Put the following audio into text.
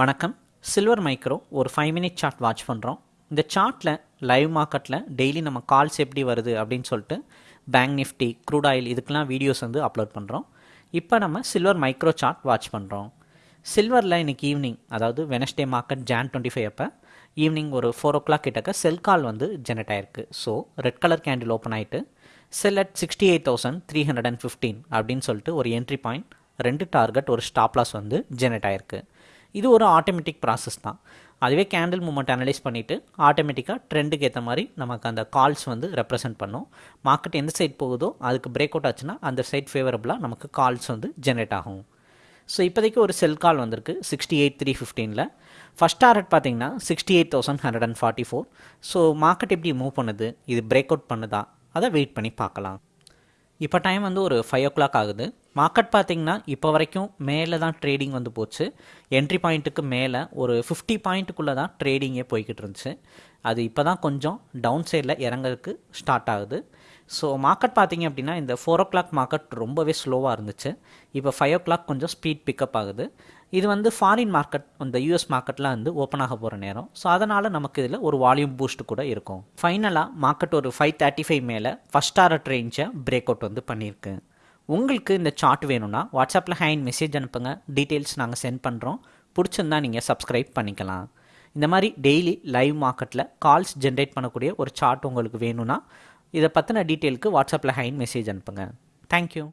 வணக்கம். Silver micro ஒரு five minute chart watch பண்ணுறோம் இந்த சார்ட்டில் லைவ் மார்க்கெட்டில் டெய்லி நம்ம கால்ஸ் எப்படி வருது அப்படின்னு சொல்லிட்டு பேங்க் நிஃப்டி க்ரூட் ஆயில் இதுக்கெலாம் வீடியோஸ் வந்து அப்லோட் பண்ணுறோம் இப்போ நம்ம சில்வர் மைக்ரோ சார்ட் வாட்ச் பண்ணுறோம் சில்வரில் இன்றைக்கி ஈவினிங் அதாவது Wednesday market June twenty five அப்போ ஈவினிங் ஒரு ஃபோர் ஓ கிளாக் கிட்டக்க செல் கால் வந்து ஜெனரேட் ஆயிருக்கு. So red colour candle open ஆகிட்டு sell at sixty eight thousand three hundred and fifteen அப்படின்னு சொல்லிட்டு ஒரு என்ட்ரி பாயிண்ட் ரெண்டு டார்கெட் ஒரு ஸ்டாப் லாஸ் வந்து ஜெனரேட் ஆயிருக்கு. இது ஒரு ஆட்டோமேட்டிக் ப்ராசஸ் தான். அதுவே கேண்டில் மூமெண்ட் அனலைஸ் பண்ணிவிட்டு ஆட்டோமேட்டிக்காக ட்ரெண்டுக்கு ஏற்ற மாதிரி நமக்கு அந்த கால்ஸ் வந்து ரெப்ரசென்ட் பண்ணும். மார்க்கெட் எந்த சைட் போகுதோ அதுக்கு பிரேக் அவுட் ஆச்சுன்னா அந்த சைட் ஃபேவரபுளாக நமக்கு கால்ஸ் வந்து ஜென்ரேட் ஆகும். ஸோ இப்போதைக்கு ஒரு செல் கால் வந்திருக்கு சிக்ஸ்டி எயிட் த்ரீ ஃபிஃப்டீனில் ஃபஸ்ட் டார்கெட் பார்த்தீங்கன்னா sixty eight thousand hundred and forty four so market எப்படி மூவ் பண்ணுது? இது பிரேக் அவுட் பண்ணுதா? அதை வெயிட் பண்ணி பார்க்கலாம். இப்போ டைம் வந்து ஒரு ஃபைவ் ஓ கிளாக் ஆகுது. மார்க்கெட் பார்த்தீங்கன்னா இப்போ வரைக்கும் மேலே தான் ட்ரேடிங் வந்து போச்சு. என்ட்ரி பாயிண்ட்டுக்கு மேலே ஒரு ஃபிஃப்டி பாயிண்ட்டுக்குள்ளே தான் ட்ரேடிங்கே போய்கிட்டு இருந்துச்சு. அது இப்போ தான் கொஞ்சம் டவுன் சைடில் இறங்குறதுக்கு ஸ்டார்ட் ஆகுது. ஸோ மார்க்கெட் பார்த்தீங்க அப்படின்னா இந்த ஃபோர் ஓ கிளாக் மார்க்கெட் ரொம்பவே ஸ்லோவாக இருந்துச்சு. இப்போ ஃபைவ் ஓ கிளாக் கொஞ்சம் ஸ்பீட் பிக்கப் ஆகுது. இது வந்து ஃபாரின் மார்க்கெட் இந்த யூஎஸ் மார்க்கெட்லாம் வந்து ஓப்பன் ஆக போகிற நேரம். ஸோ அதனால் நமக்கு இதில் ஒரு வால்யூம் பூஸ்ட் கூட இருக்கும். ஃபைனலாக மார்க்கெட் ஒரு ஃபைவ் தேர்ட்டி ஃபைவ் மேலே ஃபஸ்ட் ஆர்ட் ரேஞ்சை பிரேக் அவுட் வந்து பண்ணியிருக்கு. உங்களுக்கு இந்த சார்ட் வேணும்னா வாட்ஸ்அப்பில் ஹேண்ட் மெசேஜ் அனுப்புங்க. டீட்டெயில்ஸ் நாங்கள் சென்ட் பண்ணுறோம் பிடிச்சிருந்தா நீங்கள் சப்ஸ்கிரைப் பண்ணிக்கலாம். இந்த மாதிரி டெய்லி லைவ் மார்க்கெட்டில் கால்ஸ் ஜென்ரேட் பண்ணக்கூடிய ஒரு சார்ட் உங்களுக்கு வேணும்னா இதை பற்றின டீட்டெயிலுக்கு வாட்ஸ்அப்பில் ஹைன் மெசேஜ் அனுப்புங்க. தேங்க்யூ